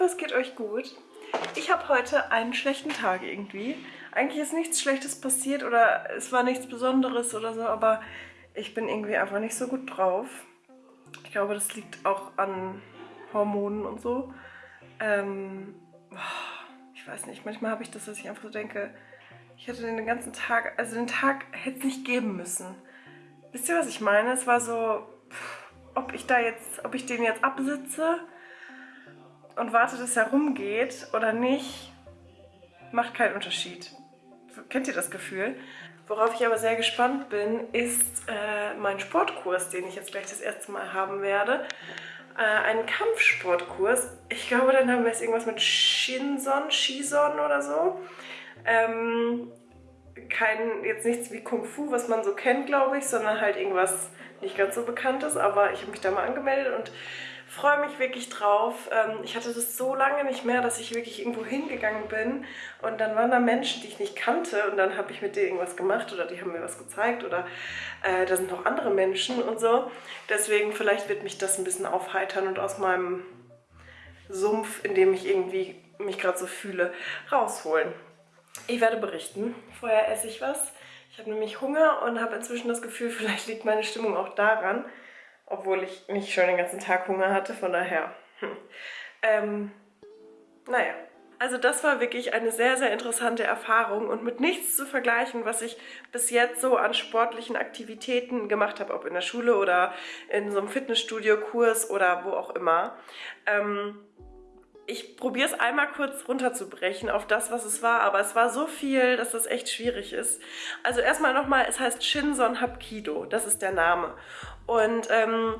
hoffe, es geht euch gut. Ich habe heute einen schlechten Tag irgendwie. Eigentlich ist nichts Schlechtes passiert oder es war nichts Besonderes oder so, aber ich bin irgendwie einfach nicht so gut drauf. Ich glaube, das liegt auch an Hormonen und so. Ähm, ich weiß nicht, manchmal habe ich das, dass ich einfach so denke, ich hätte den ganzen Tag, also den Tag hätte es nicht geben müssen. Wisst ihr, was ich meine? Es war so, ob ich da jetzt, ob ich den jetzt absitze und warte, dass er rumgeht oder nicht, macht keinen Unterschied. Kennt ihr das Gefühl? Worauf ich aber sehr gespannt bin, ist äh, mein Sportkurs, den ich jetzt gleich das erste Mal haben werde. Äh, einen Kampfsportkurs. Ich glaube, dann haben wir es irgendwas mit Shinson, Shison oder so. Ähm, kein, jetzt nichts wie Kung Fu, was man so kennt, glaube ich, sondern halt irgendwas nicht ganz so bekanntes. Aber ich habe mich da mal angemeldet und freue mich wirklich drauf. Ähm, ich hatte das so lange nicht mehr, dass ich wirklich irgendwo hingegangen bin und dann waren da Menschen, die ich nicht kannte und dann habe ich mit denen irgendwas gemacht oder die haben mir was gezeigt oder äh, da sind noch andere Menschen und so. Deswegen vielleicht wird mich das ein bisschen aufheitern und aus meinem Sumpf, in dem ich irgendwie mich gerade so fühle, rausholen. Ich werde berichten. Vorher esse ich was. Ich habe nämlich Hunger und habe inzwischen das Gefühl, vielleicht liegt meine Stimmung auch daran, obwohl ich nicht schon den ganzen Tag Hunger hatte, von daher. Hm. Ähm, naja. Also das war wirklich eine sehr, sehr interessante Erfahrung und mit nichts zu vergleichen, was ich bis jetzt so an sportlichen Aktivitäten gemacht habe, ob in der Schule oder in so einem Fitnessstudio-Kurs oder wo auch immer. Ähm, ich probiere es einmal kurz runterzubrechen auf das, was es war, aber es war so viel, dass das echt schwierig ist. Also erstmal nochmal, es heißt Shinson Hapkido, das ist der Name. Und ähm,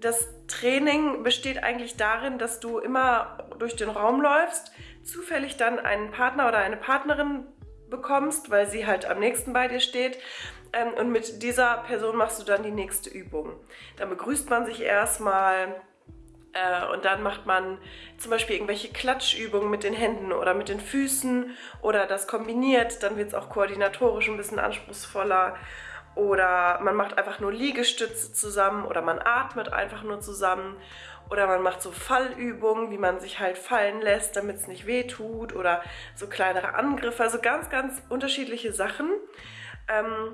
das Training besteht eigentlich darin, dass du immer durch den Raum läufst, zufällig dann einen Partner oder eine Partnerin bekommst, weil sie halt am nächsten bei dir steht. Ähm, und mit dieser Person machst du dann die nächste Übung. Dann begrüßt man sich erstmal, und dann macht man zum Beispiel irgendwelche Klatschübungen mit den Händen oder mit den Füßen oder das kombiniert, dann wird es auch koordinatorisch ein bisschen anspruchsvoller. Oder man macht einfach nur Liegestütze zusammen oder man atmet einfach nur zusammen. Oder man macht so Fallübungen, wie man sich halt fallen lässt, damit es nicht weh tut. Oder so kleinere Angriffe, also ganz, ganz unterschiedliche Sachen. Ähm,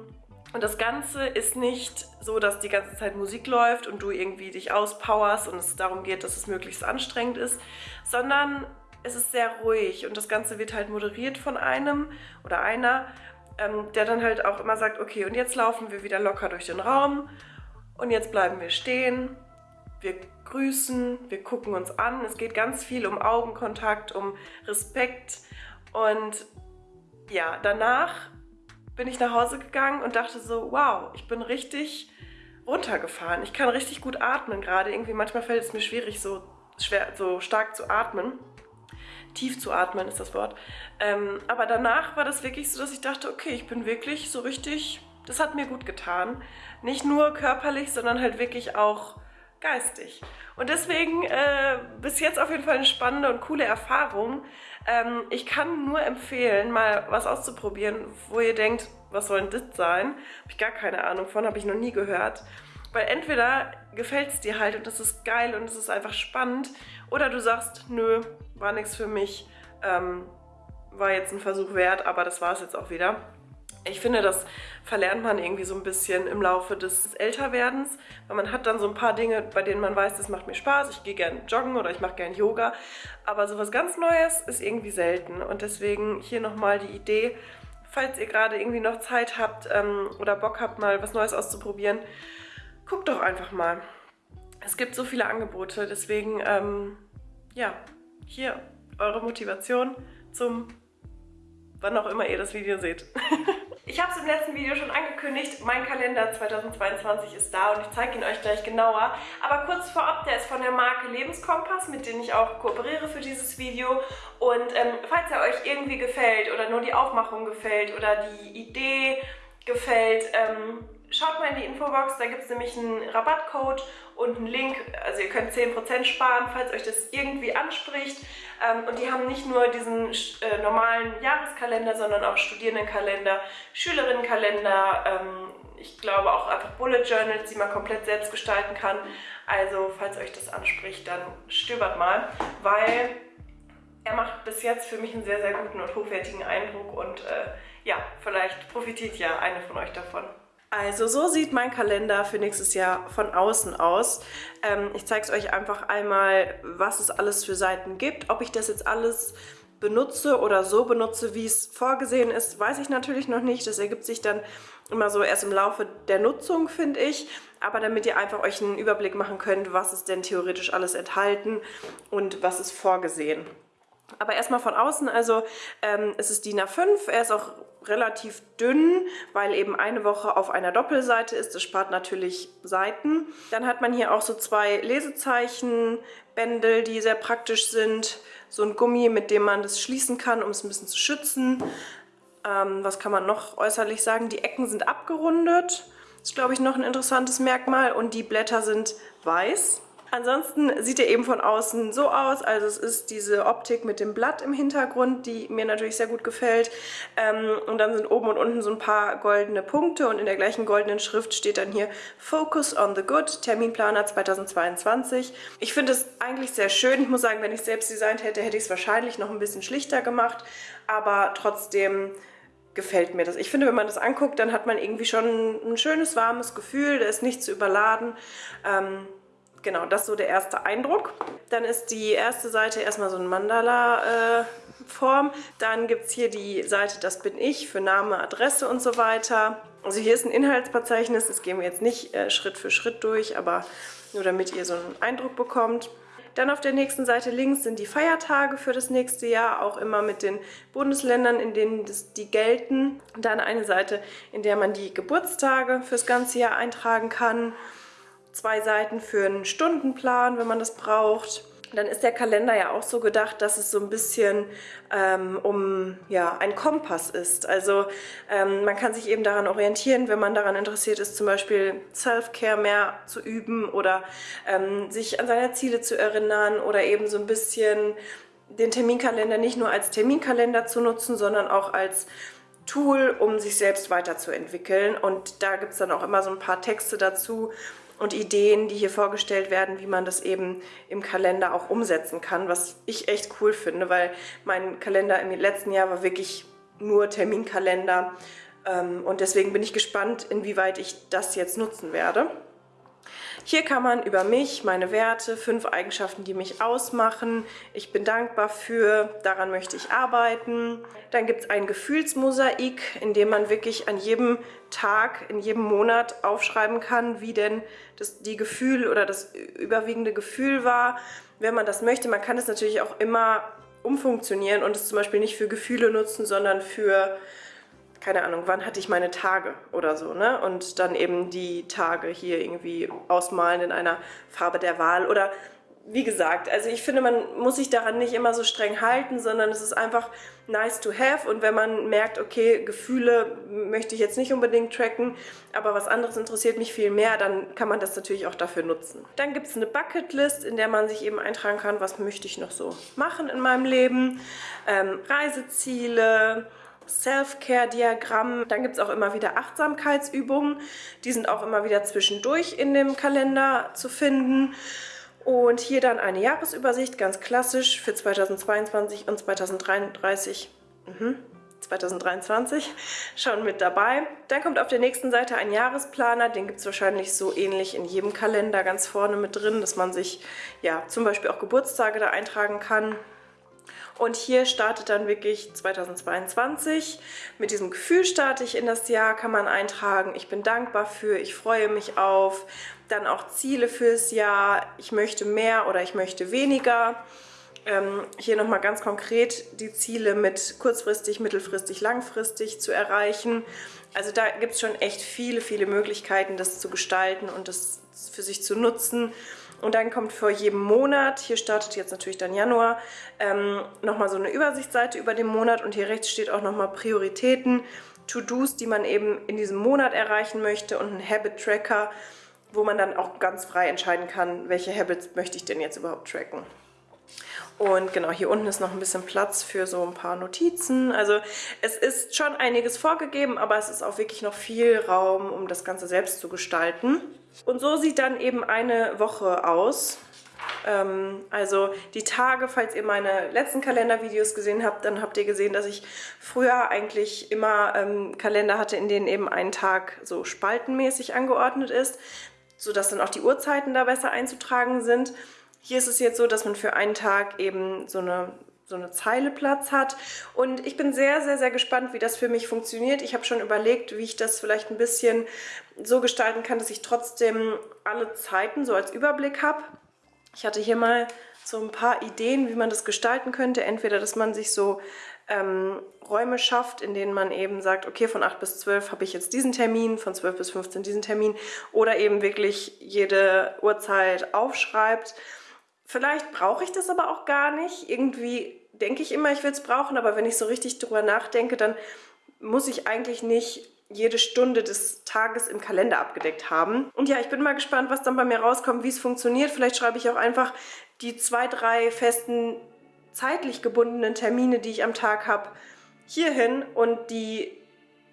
und das Ganze ist nicht so, dass die ganze Zeit Musik läuft und du irgendwie dich auspowerst und es darum geht, dass es möglichst anstrengend ist, sondern es ist sehr ruhig und das Ganze wird halt moderiert von einem oder einer, ähm, der dann halt auch immer sagt, okay, und jetzt laufen wir wieder locker durch den Raum und jetzt bleiben wir stehen, wir grüßen, wir gucken uns an. Es geht ganz viel um Augenkontakt, um Respekt und ja, danach bin ich nach Hause gegangen und dachte so, wow, ich bin richtig runtergefahren. Ich kann richtig gut atmen gerade. Irgendwie manchmal fällt es mir schwierig, so, schwer, so stark zu atmen. Tief zu atmen ist das Wort. Ähm, aber danach war das wirklich so, dass ich dachte, okay, ich bin wirklich so richtig, das hat mir gut getan. Nicht nur körperlich, sondern halt wirklich auch geistig. Und deswegen äh, bis jetzt auf jeden Fall eine spannende und coole Erfahrung. Ähm, ich kann nur empfehlen, mal was auszuprobieren, wo ihr denkt, was soll denn das sein? Habe ich gar keine Ahnung von, habe ich noch nie gehört. Weil entweder gefällt es dir halt und das ist geil und es ist einfach spannend oder du sagst, nö, war nichts für mich, ähm, war jetzt ein Versuch wert, aber das war es jetzt auch wieder. Ich finde, das verlernt man irgendwie so ein bisschen im Laufe des Älterwerdens, weil man hat dann so ein paar Dinge, bei denen man weiß, das macht mir Spaß, ich gehe gerne joggen oder ich mache gerne Yoga, aber sowas ganz Neues ist irgendwie selten und deswegen hier nochmal die Idee, falls ihr gerade irgendwie noch Zeit habt ähm, oder Bock habt, mal was Neues auszuprobieren, guckt doch einfach mal. Es gibt so viele Angebote, deswegen, ähm, ja, hier eure Motivation zum wann auch immer ihr das Video seht. Ich habe es im letzten Video schon angekündigt, mein Kalender 2022 ist da und ich zeige ihn euch gleich genauer. Aber kurz vorab, der ist von der Marke Lebenskompass, mit denen ich auch kooperiere für dieses Video. Und ähm, falls er euch irgendwie gefällt oder nur die Aufmachung gefällt oder die Idee gefällt, ähm, schaut mal in die Infobox, da gibt es nämlich einen Rabattcode und einen Link, also ihr könnt 10% sparen, falls euch das irgendwie anspricht. Ähm, und die haben nicht nur diesen äh, normalen Jahreskalender, sondern auch Studierendenkalender, Schülerinnenkalender, ähm, ich glaube auch einfach Bullet Journals, die man komplett selbst gestalten kann. Also falls euch das anspricht, dann stöbert mal, weil er macht bis jetzt für mich einen sehr, sehr guten und hochwertigen Eindruck und äh, ja, vielleicht profitiert ja eine von euch davon. Also so sieht mein Kalender für nächstes Jahr von außen aus. Ähm, ich zeige es euch einfach einmal, was es alles für Seiten gibt. Ob ich das jetzt alles benutze oder so benutze, wie es vorgesehen ist, weiß ich natürlich noch nicht. Das ergibt sich dann immer so erst im Laufe der Nutzung, finde ich. Aber damit ihr einfach euch einen Überblick machen könnt, was ist denn theoretisch alles enthalten und was ist vorgesehen. Aber erstmal von außen, also ähm, es ist DIN A5, er ist auch relativ dünn, weil eben eine Woche auf einer Doppelseite ist. Das spart natürlich Seiten. Dann hat man hier auch so zwei Lesezeichenbändel, die sehr praktisch sind. So ein Gummi, mit dem man das schließen kann, um es ein bisschen zu schützen. Ähm, was kann man noch äußerlich sagen? Die Ecken sind abgerundet. Das ist, glaube ich, noch ein interessantes Merkmal. Und die Blätter sind weiß. Ansonsten sieht er eben von außen so aus, also es ist diese Optik mit dem Blatt im Hintergrund, die mir natürlich sehr gut gefällt. Ähm, und dann sind oben und unten so ein paar goldene Punkte und in der gleichen goldenen Schrift steht dann hier Focus on the Good, Terminplaner 2022. Ich finde es eigentlich sehr schön. Ich muss sagen, wenn ich selbst designt hätte, hätte ich es wahrscheinlich noch ein bisschen schlichter gemacht, aber trotzdem gefällt mir das. Ich finde, wenn man das anguckt, dann hat man irgendwie schon ein schönes, warmes Gefühl, der ist nicht zu überladen. Ähm, Genau, das ist so der erste Eindruck. Dann ist die erste Seite erstmal so ein Mandala-Form. Äh, Dann gibt es hier die Seite Das bin ich für Name, Adresse und so weiter. Also hier ist ein Inhaltsverzeichnis, das gehen wir jetzt nicht äh, Schritt für Schritt durch, aber nur damit ihr so einen Eindruck bekommt. Dann auf der nächsten Seite links sind die Feiertage für das nächste Jahr, auch immer mit den Bundesländern, in denen das, die gelten. Dann eine Seite, in der man die Geburtstage fürs ganze Jahr eintragen kann zwei Seiten für einen Stundenplan, wenn man das braucht. Dann ist der Kalender ja auch so gedacht, dass es so ein bisschen ähm, um ja, ein Kompass ist. Also ähm, man kann sich eben daran orientieren, wenn man daran interessiert ist, zum Beispiel Self-Care mehr zu üben oder ähm, sich an seine Ziele zu erinnern oder eben so ein bisschen den Terminkalender nicht nur als Terminkalender zu nutzen, sondern auch als Tool, um sich selbst weiterzuentwickeln. Und da gibt es dann auch immer so ein paar Texte dazu, und Ideen, die hier vorgestellt werden, wie man das eben im Kalender auch umsetzen kann, was ich echt cool finde, weil mein Kalender im letzten Jahr war wirklich nur Terminkalender ähm, und deswegen bin ich gespannt, inwieweit ich das jetzt nutzen werde. Hier kann man über mich, meine Werte, fünf Eigenschaften, die mich ausmachen. Ich bin dankbar für, daran möchte ich arbeiten. Dann gibt es ein Gefühlsmosaik, in dem man wirklich an jedem Tag, in jedem Monat aufschreiben kann, wie denn das, die Gefühl oder das überwiegende Gefühl war, wenn man das möchte. Man kann es natürlich auch immer umfunktionieren und es zum Beispiel nicht für Gefühle nutzen, sondern für keine Ahnung, wann hatte ich meine Tage oder so, ne? Und dann eben die Tage hier irgendwie ausmalen in einer Farbe der Wahl oder wie gesagt, also ich finde, man muss sich daran nicht immer so streng halten, sondern es ist einfach nice to have und wenn man merkt, okay, Gefühle möchte ich jetzt nicht unbedingt tracken, aber was anderes interessiert mich viel mehr, dann kann man das natürlich auch dafür nutzen. Dann gibt es eine Bucketlist, in der man sich eben eintragen kann, was möchte ich noch so machen in meinem Leben, ähm, Reiseziele, Self-Care-Diagramm. Dann gibt es auch immer wieder Achtsamkeitsübungen. Die sind auch immer wieder zwischendurch in dem Kalender zu finden. Und hier dann eine Jahresübersicht, ganz klassisch für 2022 und 2033. Mhm. 2023 schon mit dabei. Dann kommt auf der nächsten Seite ein Jahresplaner, den gibt es wahrscheinlich so ähnlich in jedem Kalender ganz vorne mit drin, dass man sich ja zum Beispiel auch Geburtstage da eintragen kann. Und hier startet dann wirklich 2022. Mit diesem Gefühl starte ich in das Jahr, kann man eintragen. Ich bin dankbar für, ich freue mich auf. Dann auch Ziele fürs Jahr. Ich möchte mehr oder ich möchte weniger. Ähm, hier nochmal ganz konkret die Ziele mit kurzfristig, mittelfristig, langfristig zu erreichen. Also da gibt es schon echt viele, viele Möglichkeiten, das zu gestalten und das für sich zu nutzen. Und dann kommt vor jedem Monat, hier startet jetzt natürlich dann Januar, ähm, nochmal so eine Übersichtsseite über den Monat und hier rechts steht auch nochmal Prioritäten, To-Dos, die man eben in diesem Monat erreichen möchte und ein Habit-Tracker, wo man dann auch ganz frei entscheiden kann, welche Habits möchte ich denn jetzt überhaupt tracken. Und genau, hier unten ist noch ein bisschen Platz für so ein paar Notizen. Also es ist schon einiges vorgegeben, aber es ist auch wirklich noch viel Raum, um das Ganze selbst zu gestalten. Und so sieht dann eben eine Woche aus. Ähm, also die Tage, falls ihr meine letzten Kalendervideos gesehen habt, dann habt ihr gesehen, dass ich früher eigentlich immer ähm, Kalender hatte, in denen eben ein Tag so spaltenmäßig angeordnet ist, sodass dann auch die Uhrzeiten da besser einzutragen sind. Hier ist es jetzt so, dass man für einen Tag eben so eine so eine Zeile Platz hat. Und ich bin sehr, sehr, sehr gespannt, wie das für mich funktioniert. Ich habe schon überlegt, wie ich das vielleicht ein bisschen so gestalten kann, dass ich trotzdem alle Zeiten so als Überblick habe. Ich hatte hier mal so ein paar Ideen, wie man das gestalten könnte. Entweder, dass man sich so ähm, Räume schafft, in denen man eben sagt, okay, von 8 bis 12 habe ich jetzt diesen Termin, von 12 bis 15 diesen Termin oder eben wirklich jede Uhrzeit aufschreibt. Vielleicht brauche ich das aber auch gar nicht. Irgendwie denke ich immer, ich will es brauchen, aber wenn ich so richtig drüber nachdenke, dann muss ich eigentlich nicht jede Stunde des Tages im Kalender abgedeckt haben. Und ja, ich bin mal gespannt, was dann bei mir rauskommt, wie es funktioniert. Vielleicht schreibe ich auch einfach die zwei, drei festen zeitlich gebundenen Termine, die ich am Tag habe, hierhin und die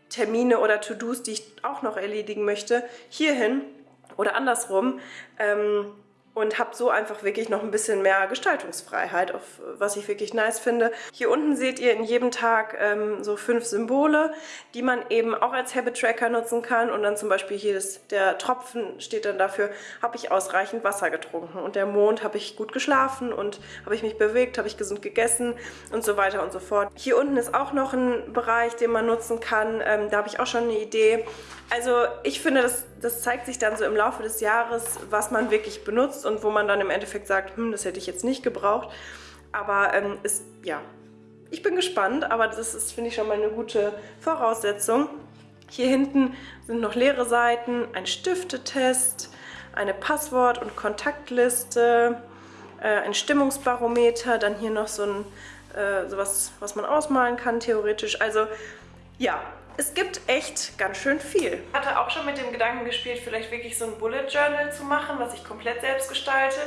Termine oder To-Dos, die ich auch noch erledigen möchte, hierhin oder andersrum. Ähm, und habe so einfach wirklich noch ein bisschen mehr Gestaltungsfreiheit, auf, was ich wirklich nice finde. Hier unten seht ihr in jedem Tag ähm, so fünf Symbole, die man eben auch als Habit Tracker nutzen kann und dann zum Beispiel hier das, der Tropfen steht dann dafür, habe ich ausreichend Wasser getrunken und der Mond habe ich gut geschlafen und habe ich mich bewegt, habe ich gesund gegessen und so weiter und so fort. Hier unten ist auch noch ein Bereich, den man nutzen kann, ähm, da habe ich auch schon eine Idee. Also ich finde, das, das zeigt sich dann so im Laufe des Jahres, was man wirklich benutzt und wo man dann im Endeffekt sagt, hm, das hätte ich jetzt nicht gebraucht. Aber ähm, ist, ja, ich bin gespannt, aber das ist, finde ich, schon mal eine gute Voraussetzung. Hier hinten sind noch leere Seiten, ein Stiftetest, eine Passwort- und Kontaktliste, äh, ein Stimmungsbarometer, dann hier noch so ein äh, sowas, was man ausmalen kann theoretisch. Also ja, es gibt echt ganz schön viel. Ich hatte auch schon mit dem Gedanken gespielt, vielleicht wirklich so ein Bullet Journal zu machen, was ich komplett selbst gestalte.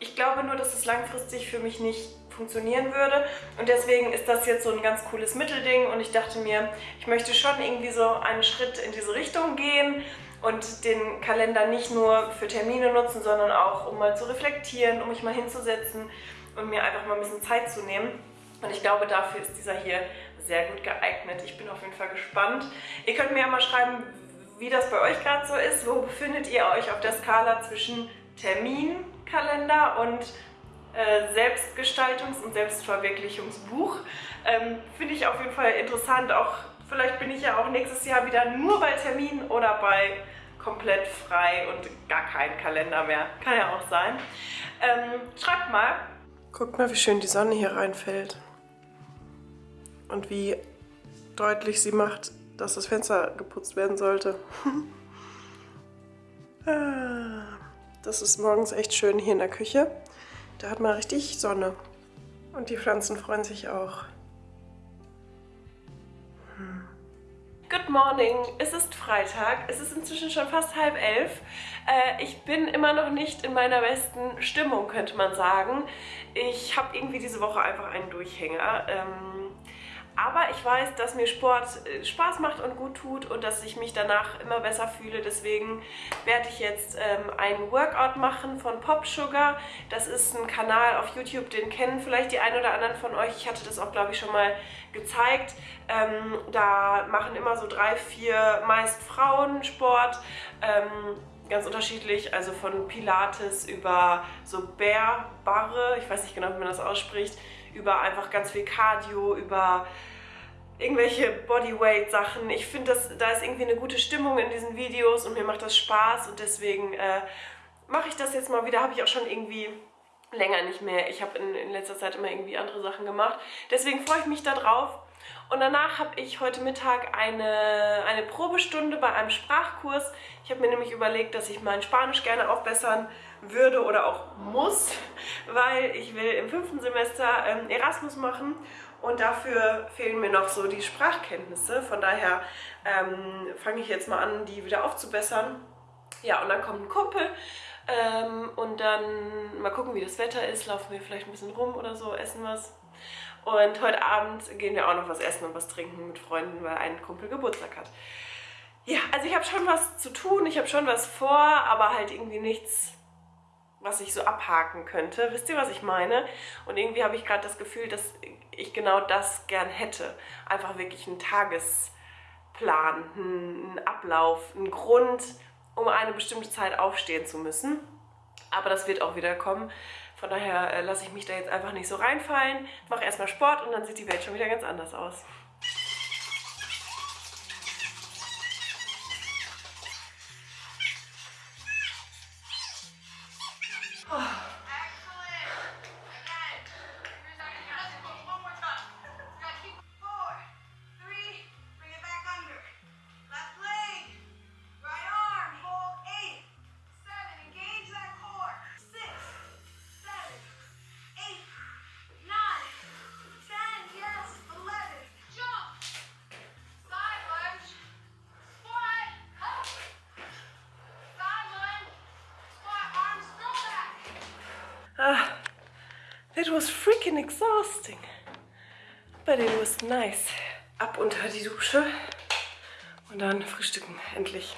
Ich glaube nur, dass es langfristig für mich nicht funktionieren würde und deswegen ist das jetzt so ein ganz cooles Mittelding und ich dachte mir, ich möchte schon irgendwie so einen Schritt in diese Richtung gehen und den Kalender nicht nur für Termine nutzen, sondern auch um mal zu reflektieren, um mich mal hinzusetzen und mir einfach mal ein bisschen Zeit zu nehmen. Und ich glaube, dafür ist dieser hier sehr gut geeignet. Ich bin auf jeden Fall gespannt. Ihr könnt mir ja mal schreiben, wie das bei euch gerade so ist. Wo befindet ihr euch auf der Skala zwischen Terminkalender und äh, Selbstgestaltungs- und Selbstverwirklichungsbuch? Ähm, Finde ich auf jeden Fall interessant. Auch vielleicht bin ich ja auch nächstes Jahr wieder nur bei Terminen oder bei komplett frei und gar kein Kalender mehr. Kann ja auch sein. Ähm, schreibt mal. Guckt mal, wie schön die Sonne hier reinfällt und wie deutlich sie macht, dass das Fenster geputzt werden sollte. Ah, das ist morgens echt schön hier in der Küche. Da hat man richtig Sonne. Und die Pflanzen freuen sich auch. Hm. Good morning, es ist Freitag, es ist inzwischen schon fast halb elf. Äh, ich bin immer noch nicht in meiner besten Stimmung, könnte man sagen. Ich habe irgendwie diese Woche einfach einen Durchhänger. Ähm, aber ich weiß, dass mir Sport äh, Spaß macht und gut tut und dass ich mich danach immer besser fühle. Deswegen werde ich jetzt ähm, einen Workout machen von Pop Sugar. Das ist ein Kanal auf YouTube, den kennen vielleicht die einen oder anderen von euch. Ich hatte das auch, glaube ich, schon mal gezeigt. Ähm, da machen immer so drei, vier meist Frauen Sport. Ähm, ganz unterschiedlich, also von Pilates über so Bärbarre, ich weiß nicht genau, wie man das ausspricht, über einfach ganz viel Cardio, über irgendwelche Bodyweight-Sachen. Ich finde, da ist irgendwie eine gute Stimmung in diesen Videos und mir macht das Spaß und deswegen äh, mache ich das jetzt mal wieder. Habe ich auch schon irgendwie länger nicht mehr. Ich habe in, in letzter Zeit immer irgendwie andere Sachen gemacht. Deswegen freue ich mich da drauf. Und danach habe ich heute Mittag eine, eine Probestunde bei einem Sprachkurs. Ich habe mir nämlich überlegt, dass ich mein Spanisch gerne aufbessern würde oder auch muss, weil ich will im fünften Semester ähm, Erasmus machen und dafür fehlen mir noch so die Sprachkenntnisse. Von daher ähm, fange ich jetzt mal an, die wieder aufzubessern. Ja, und dann kommt ein Kumpel Ähm, und dann mal gucken, wie das Wetter ist. Laufen wir vielleicht ein bisschen rum oder so, essen was. Und heute Abend gehen wir auch noch was essen und was trinken mit Freunden, weil ein Kumpel Geburtstag hat. Ja, also ich habe schon was zu tun, ich habe schon was vor, aber halt irgendwie nichts, was ich so abhaken könnte. Wisst ihr, was ich meine? Und irgendwie habe ich gerade das Gefühl, dass ich genau das gern hätte. Einfach wirklich einen Tagesplan, einen Ablauf, einen Grund, um eine bestimmte Zeit aufstehen zu müssen. Aber das wird auch wieder kommen. Von daher äh, lasse ich mich da jetzt einfach nicht so reinfallen, mache erstmal Sport und dann sieht die Welt schon wieder ganz anders aus. That was freaking exhausting. But it was nice. Ab unter die Dusche und dann frühstücken, endlich.